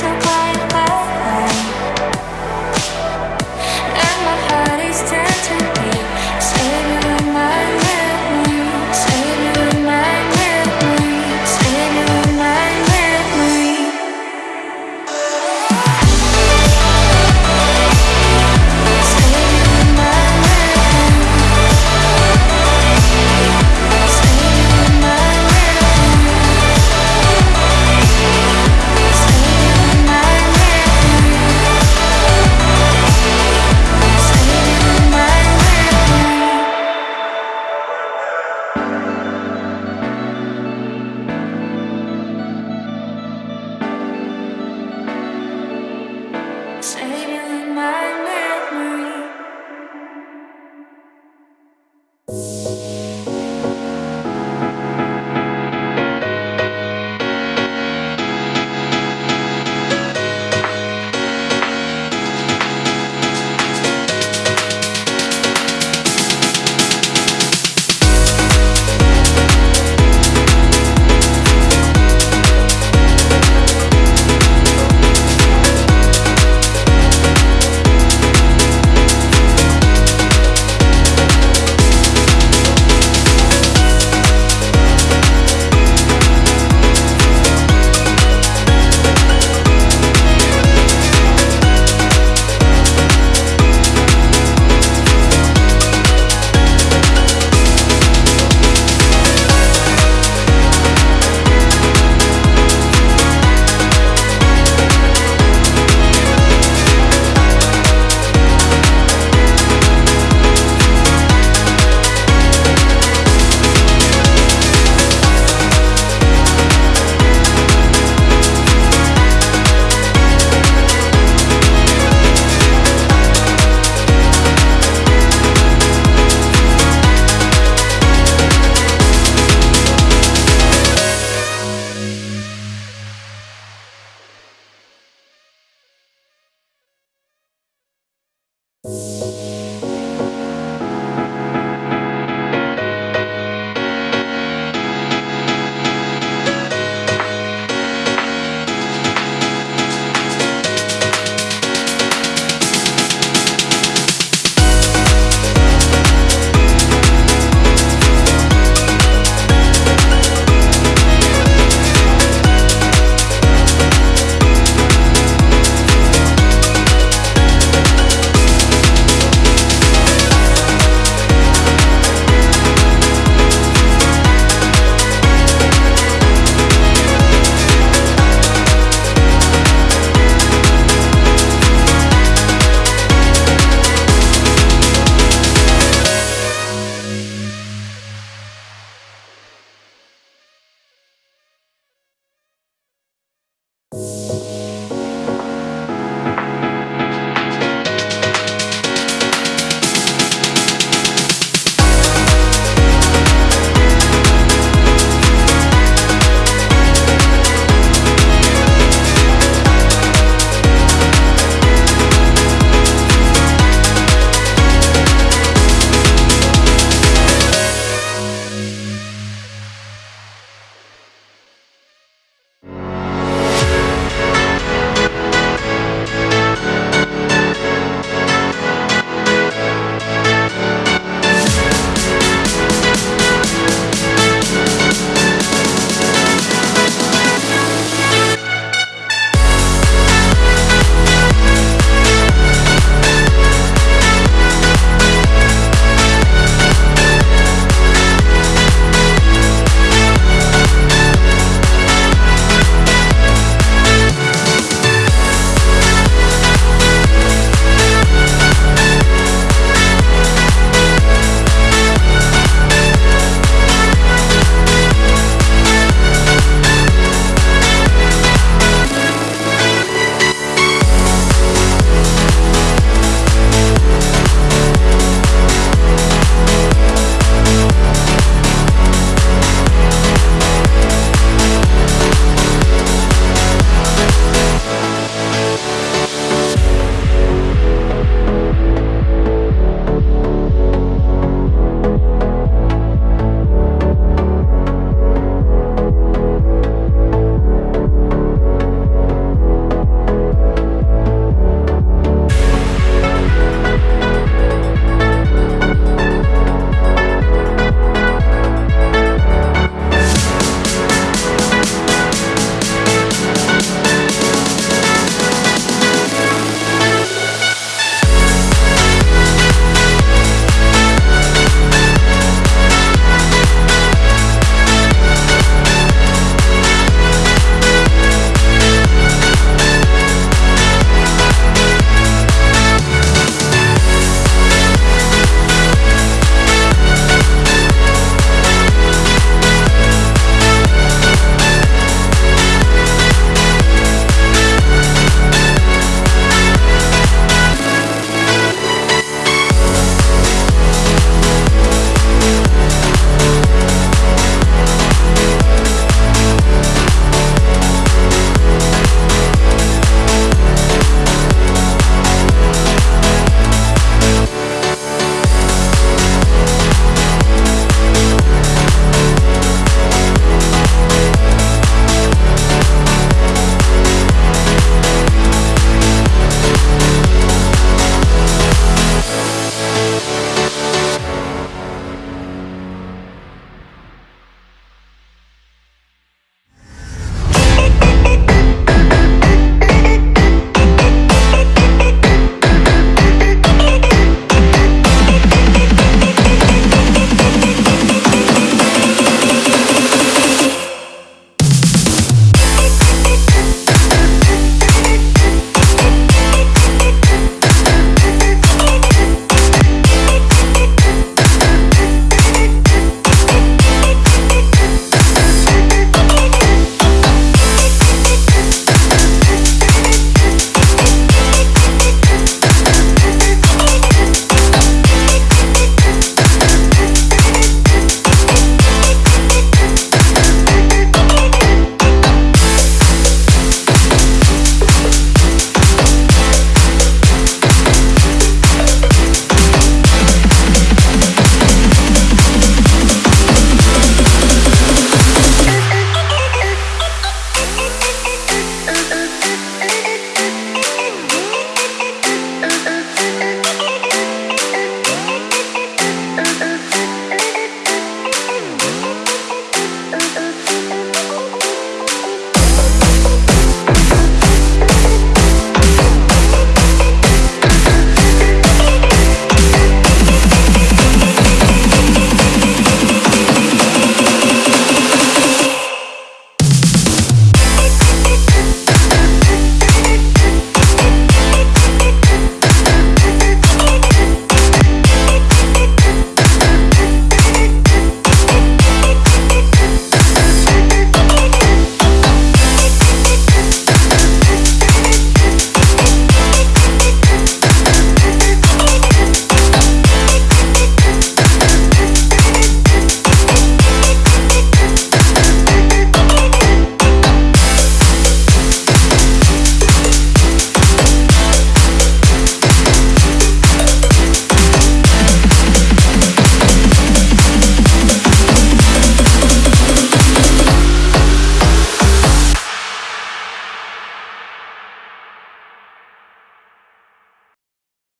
so